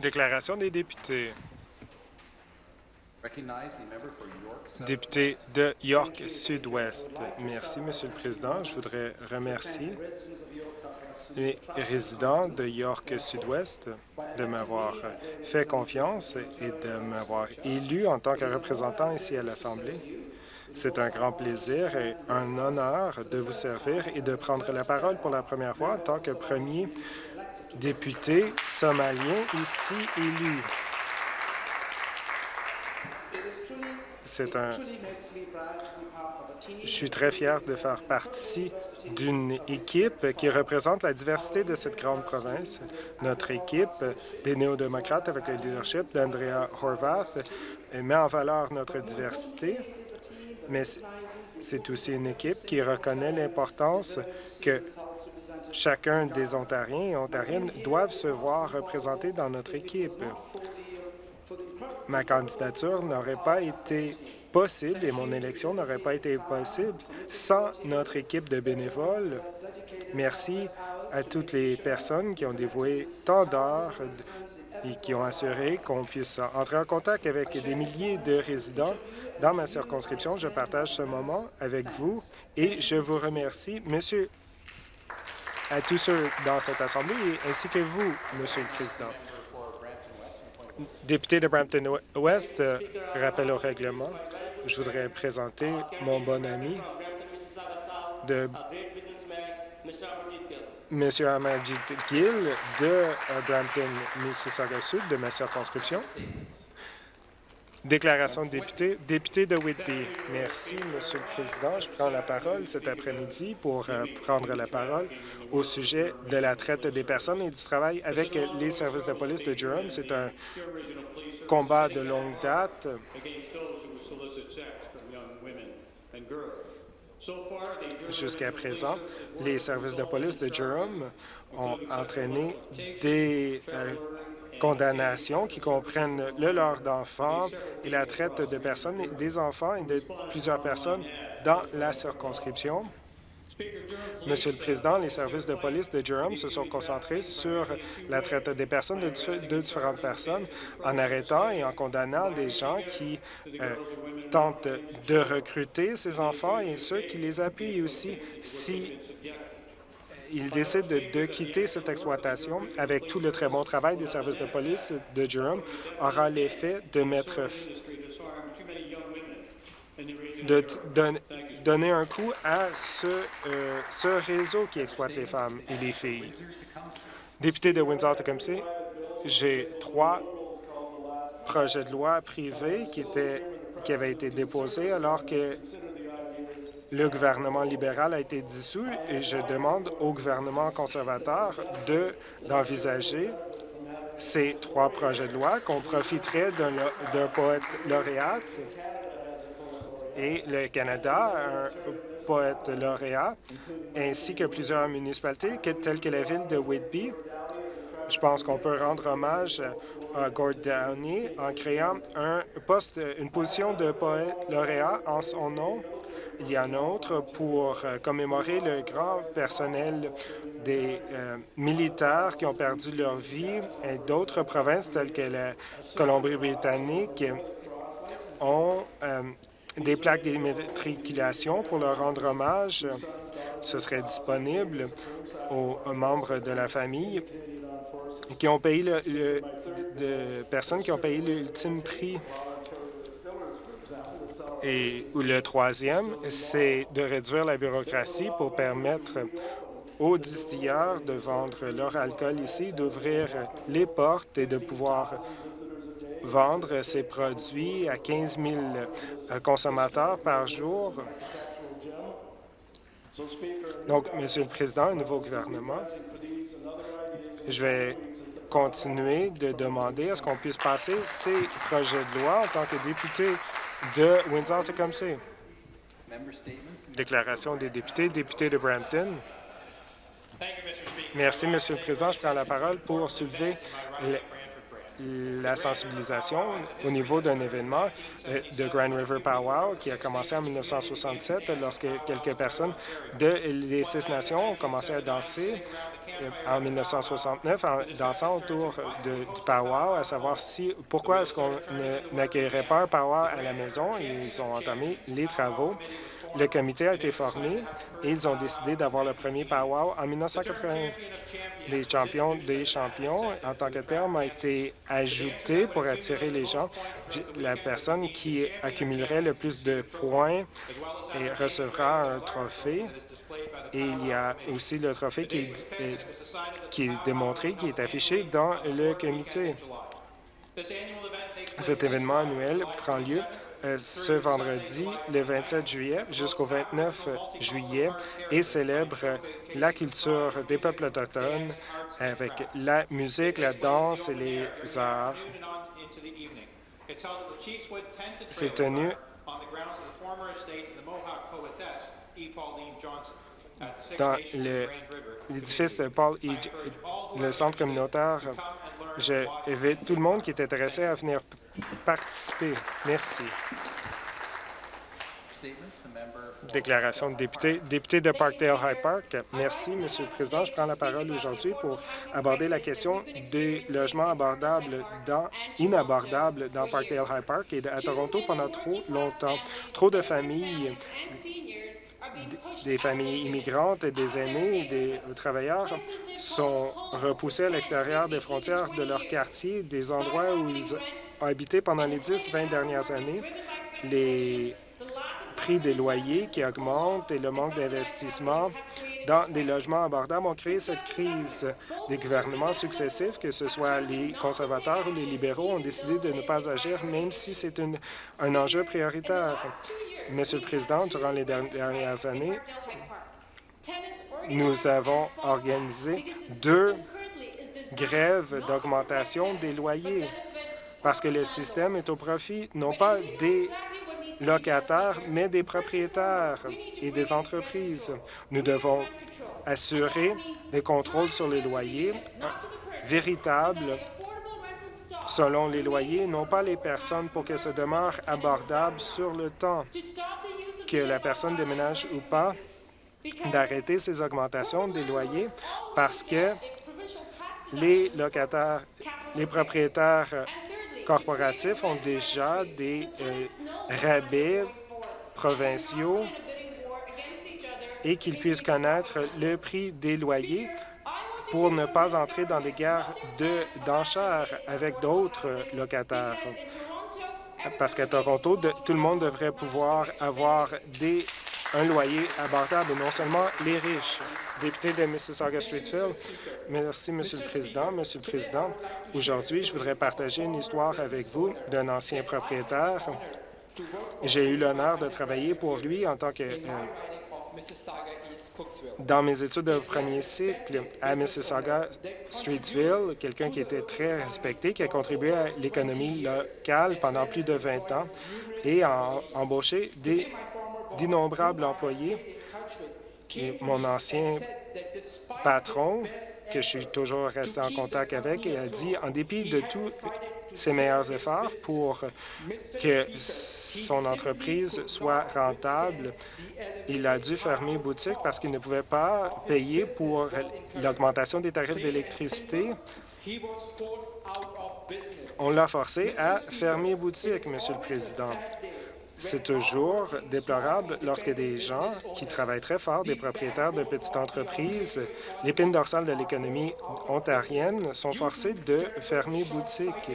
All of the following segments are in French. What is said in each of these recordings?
Déclaration des députés. Député de York Sud-Ouest. Merci, Monsieur le Président. Je voudrais remercier les résidents de York Sud-Ouest de m'avoir fait confiance et de m'avoir élu en tant que représentant ici à l'Assemblée. C'est un grand plaisir et un honneur de vous servir et de prendre la parole pour la première fois en tant que premier député somalien ici élu. C'est un... Je suis très fier de faire partie d'une équipe qui représente la diversité de cette grande province. Notre équipe des néo-démocrates avec le leadership d'Andrea Horvath met en valeur notre diversité, mais c'est aussi une équipe qui reconnaît l'importance que chacun des Ontariens et Ontariennes doivent se voir représentés dans notre équipe. Ma candidature n'aurait pas été possible et mon élection n'aurait pas été possible sans notre équipe de bénévoles. Merci à toutes les personnes qui ont dévoué tant d'heures et qui ont assuré qu'on puisse entrer en contact avec des milliers de résidents dans ma circonscription. Je partage ce moment avec vous et je vous remercie, Monsieur, à tous ceux dans cette Assemblée ainsi que vous, Monsieur le Président. Député de Brampton-Ouest, rappel au règlement. Je voudrais présenter mon bon ami de M. Amadjit Gill de euh, Brampton, Mississauga Sud, de ma circonscription. Déclaration de député. Député de Whitby. Merci, Monsieur le Président. Je prends la parole cet après-midi pour euh, prendre la parole au sujet de la traite des personnes et du travail avec les services de police de Durham. C'est un combat de longue date. Jusqu'à présent, les services de police de Durham ont entraîné des euh, condamnations qui comprennent le leurre d'enfants et la traite de personnes, des enfants et de plusieurs personnes dans la circonscription. Monsieur le Président, les services de police de Durham se sont concentrés sur la traite des personnes de, différentes personnes en arrêtant et en condamnant des gens qui euh, tentent de recruter ces enfants et ceux qui les appuient aussi si il décide de, quitter cette exploitation avec tout le très bon travail des services de police de Durham, aura l'effet de mettre de donner un coup à ce, euh, ce réseau qui exploite les femmes et les filles. Député de Windsor-Tecumseh, j'ai trois projets de loi privés qui, étaient, qui avaient été déposés alors que le gouvernement libéral a été dissous et je demande au gouvernement conservateur d'envisager ces trois projets de loi qu'on profiterait d'un poète lauréat et le Canada, un poète lauréat, ainsi que plusieurs municipalités telles que la ville de Whitby. Je pense qu'on peut rendre hommage à Gord Downey en créant un poste, une position de poète lauréat en son nom il y a un autre pour euh, commémorer le grand personnel des euh, militaires qui ont perdu leur vie et d'autres provinces telles que la Colombie-Britannique ont euh, des plaques d'immatriculation pour leur rendre hommage. Ce serait disponible aux membres de la famille qui ont payé le, de personnes qui ont payé l'ultime prix et le troisième, c'est de réduire la bureaucratie pour permettre aux distilleurs de vendre leur alcool ici, d'ouvrir les portes et de pouvoir vendre ces produits à 15 000 consommateurs par jour. Donc, Monsieur le Président, un nouveau gouvernement, je vais continuer de demander à ce qu'on puisse passer ces projets de loi en tant que député de Windsor-Tecumseh. Déclaration des députés, député de Brampton. Merci, Monsieur le Président. Je prends la parole pour soulever la sensibilisation au niveau d'un événement euh, de Grand River Powwow qui a commencé en 1967 lorsque quelques personnes de les Six Nations ont commencé à danser euh, en 1969 en dansant autour du powwow, à savoir si pourquoi est-ce qu'on n'accueillerait pas un powwow à la maison. Ils ont entamé les travaux. Le comité a été formé et ils ont décidé d'avoir le premier powwow en 1980. Les champions des champions, en tant que terme, a été ajouté pour attirer les gens. La personne qui accumulerait le plus de points et recevra un trophée. Et il y a aussi le trophée qui est, qui est démontré, qui est affiché dans le comité. Cet événement annuel prend lieu euh, ce vendredi, le 27 juillet, jusqu'au 29 juillet, et célèbre la culture des peuples autochtones avec la musique, la danse et les arts. C'est tenu dans l'édifice Paul E. le centre communautaire. Je invite tout le monde qui est intéressé à venir participer. Merci. Déclaration de député. Député de Parkdale High Park. Merci, Monsieur le Président. Je prends la parole aujourd'hui pour aborder la question des logements abordables inabordables dans Parkdale High Park et à Toronto pendant trop longtemps. Trop de familles des familles immigrantes, des aînés et des travailleurs sont repoussés à l'extérieur des frontières de leur quartier, des endroits où ils ont habité pendant les 10-20 dernières années. Prix des loyers qui augmentent et le manque d'investissement dans des logements abordables ont créé cette crise. Des gouvernements successifs, que ce soit les conservateurs ou les libéraux, ont décidé de ne pas agir, même si c'est un enjeu prioritaire. Monsieur le Président, durant les dernières années, nous avons organisé deux grèves d'augmentation des loyers parce que le système est au profit non pas des locataires, mais des propriétaires et des entreprises. Nous devons assurer des contrôles sur les loyers véritables selon les loyers, non pas les personnes pour que ça demeure abordable sur le temps, que la personne déménage ou pas, d'arrêter ces augmentations des loyers parce que les locataires, les propriétaires corporatifs ont déjà des euh, rabais provinciaux et qu'ils puissent connaître le prix des loyers pour ne pas entrer dans des guerres d'enchères avec d'autres locataires. Parce qu'à Toronto, tout le monde devrait pouvoir avoir des, un loyer abordable, non seulement les riches. Député de Mississauga-Streetfield, merci, Monsieur le Président. Monsieur le Président, aujourd'hui, je voudrais partager une histoire avec vous d'un ancien propriétaire. J'ai eu l'honneur de travailler pour lui en tant que euh, dans mes études de premier cycle à Mississauga, Streetsville, quelqu'un qui était très respecté, qui a contribué à l'économie locale pendant plus de 20 ans et a embauché d'innombrables employés. Et mon ancien patron, que je suis toujours resté en contact avec, a dit, en dépit de tous ses meilleurs efforts pour que son entreprise soit rentable, il a dû fermer boutique parce qu'il ne pouvait pas payer pour l'augmentation des tarifs d'électricité. On l'a forcé à fermer boutique, Monsieur le Président. C'est toujours déplorable lorsque des gens qui travaillent très fort, des propriétaires de petites entreprises, l'épine dorsale de l'économie ontarienne, sont forcés de fermer boutique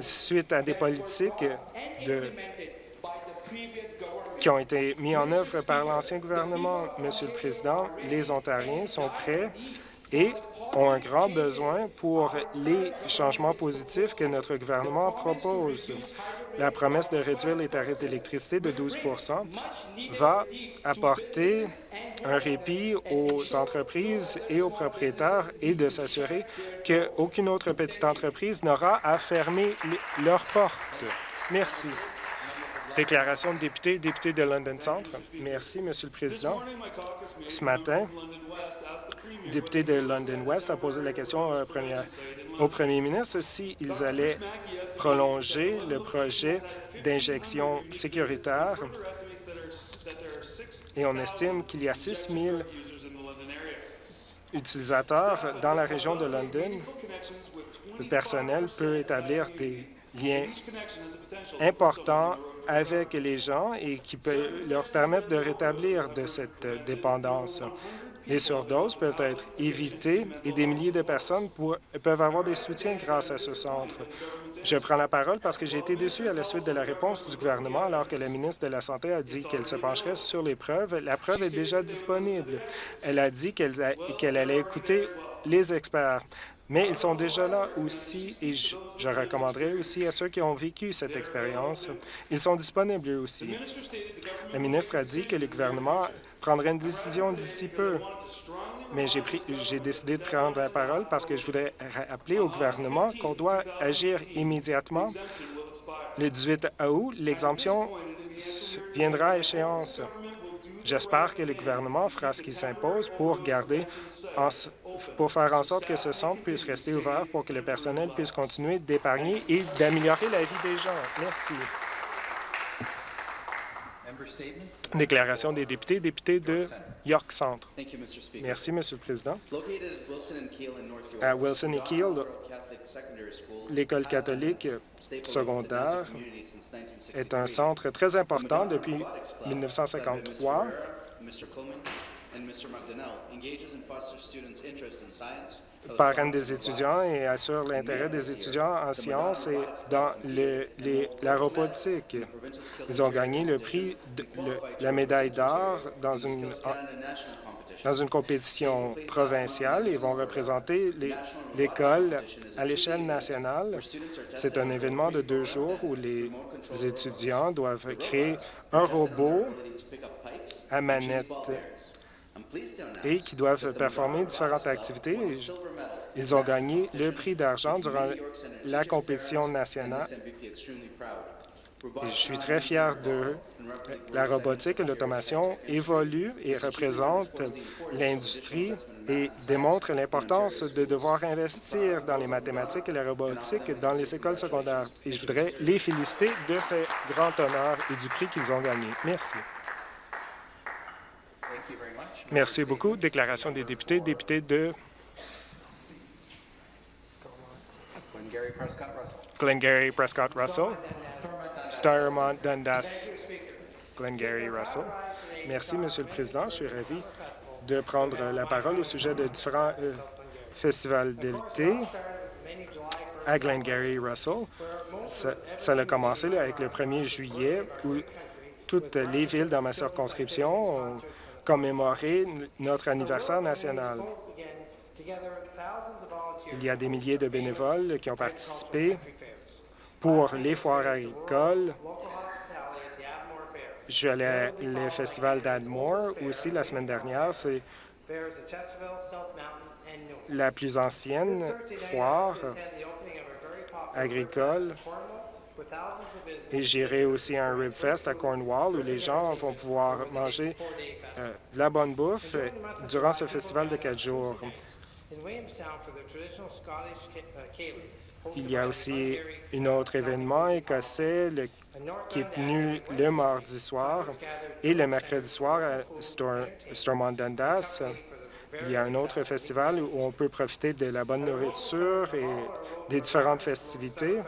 suite à des politiques qui ont été mis en œuvre par l'ancien gouvernement. Monsieur le Président, les Ontariens sont prêts et ont un grand besoin pour les changements positifs que notre gouvernement propose. La promesse de réduire les tarifs d'électricité de 12% va apporter un répit aux entreprises et aux propriétaires et de s'assurer qu'aucune autre petite entreprise n'aura à fermer leurs portes. Merci. Déclaration de député, député de London Centre. Merci, Monsieur le Président. Ce matin, député de London West a posé la question au premier, au premier ministre s'ils allaient prolonger le projet d'injection sécuritaire et on estime qu'il y a 6 000 utilisateurs dans la région de London. Le personnel peut établir des liens importants avec les gens et qui peut leur permettre de rétablir de cette dépendance. Les surdoses peuvent être évitées et des milliers de personnes peuvent avoir des soutiens grâce à ce centre. Je prends la parole parce que j'ai été déçu à la suite de la réponse du gouvernement alors que la ministre de la Santé a dit qu'elle se pencherait sur les preuves. La preuve est déjà disponible. Elle a dit qu'elle allait écouter les experts. Mais ils sont déjà là aussi et je, recommanderais aussi à ceux qui ont vécu cette expérience, ils sont disponibles aussi. Le ministre a dit que le gouvernement prendrait une décision d'ici peu, mais j'ai décidé de prendre la parole parce que je voudrais rappeler au gouvernement qu'on doit agir immédiatement. Le 18 août, l'exemption viendra à échéance. J'espère que le gouvernement fera ce qui s'impose pour garder, en pour faire en sorte que ce centre puisse rester ouvert pour que le personnel puisse continuer d'épargner et d'améliorer la vie des gens. Merci. Déclaration des députés, député de York Centre. Merci, Monsieur le Président. À Wilson et Keel, l'école catholique secondaire Danzig community since 1963. est un centre très important depuis Robotics Club, led by Ms. 1953. Parraine des étudiants et assure l'intérêt des étudiants en sciences et dans le- les- la robotique. Ils ont gagné le prix, de- le- la médaille d'or dans une, dans une compétition provinciale et vont représenter l'école à l'échelle nationale. C'est un événement de deux jours où les étudiants doivent créer un robot à manette et qui doivent performer différentes activités. Ils ont gagné le prix d'argent durant la compétition nationale je suis très fier d'eux. La robotique et l'automation évoluent et représentent l'industrie et démontrent l'importance de devoir investir dans les mathématiques et la robotique dans les écoles secondaires. Et je voudrais les féliciter de ce grand honneur et du prix qu'ils ont gagné. Merci. Merci beaucoup. Déclaration des députés, député de Glengarry Prescott Russell. Starmont Dundas, Glengarry Russell. Merci, Monsieur le Président. Je suis ravi de prendre la parole au sujet de différents euh, festivals d'été à Glengarry Russell. Ça, a commencé avec le 1er juillet où toutes les villes dans ma circonscription ont commémoré n- notre anniversaire national. Il y a des milliers de bénévoles qui ont participé pour les foires agricoles. Je à le festival d'Admore aussi la semaine dernière. C'est la plus ancienne foire agricole. Et j'irai aussi à un Rib Fest à Cornwall où les gens vont pouvoir manger euh, de la bonne bouffe euh, durant ce festival de quatre jours. Il y a aussi un autre événement écossais qui est tenu le mardi soir et le mercredi soir à Stor- Stormont Dundas. Il y a un autre festival où on peut profiter de la bonne nourriture et des différentes festivités.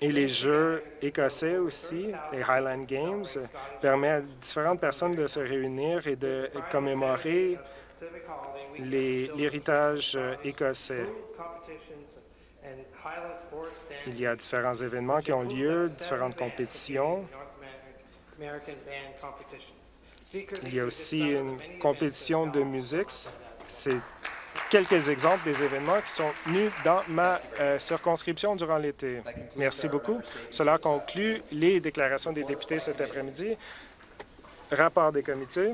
Et les Jeux écossais aussi, les Highland Games, euh, permettent à différentes personnes de se réunir et de commémorer l'héritage euh, écossais. Il y a différents événements qui ont lieu, différentes compétitions. Il y a aussi une compétition de musique. C'est quelques exemples des événements qui sont tenus dans ma euh, circonscription durant l'été. Merci beaucoup. Cela conclut les déclarations des députés cet après-midi. Rapport des comités.